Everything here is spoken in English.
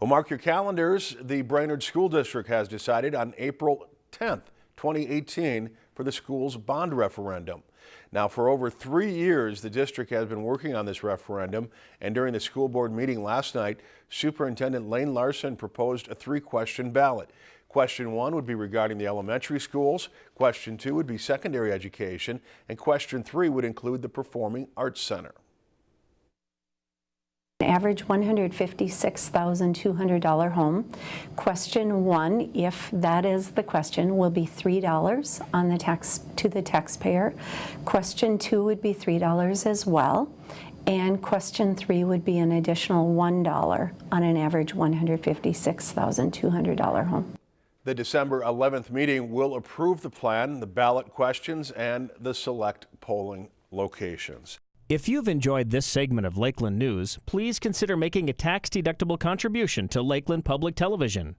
Well, mark your calendars. The Brainerd School District has decided on April 10th, 2018 for the school's bond referendum. Now, for over three years, the district has been working on this referendum, and during the school board meeting last night, Superintendent Laine Larson proposed a three-question ballot. Question one would be regarding the elementary schools, question two would be secondary education, and question three would include the Performing Arts Center. Average $156,200 home. Question one, if that is the question, will be $3 on the tax to the taxpayer. Question two would be $3 as well. And question three would be an additional $1 on an average $156,200 home. The December 11th meeting will approve the plan, the ballot questions, and the select polling locations. If you've enjoyed this segment of Lakeland News, please consider making a tax-deductible contribution to Lakeland Public Television.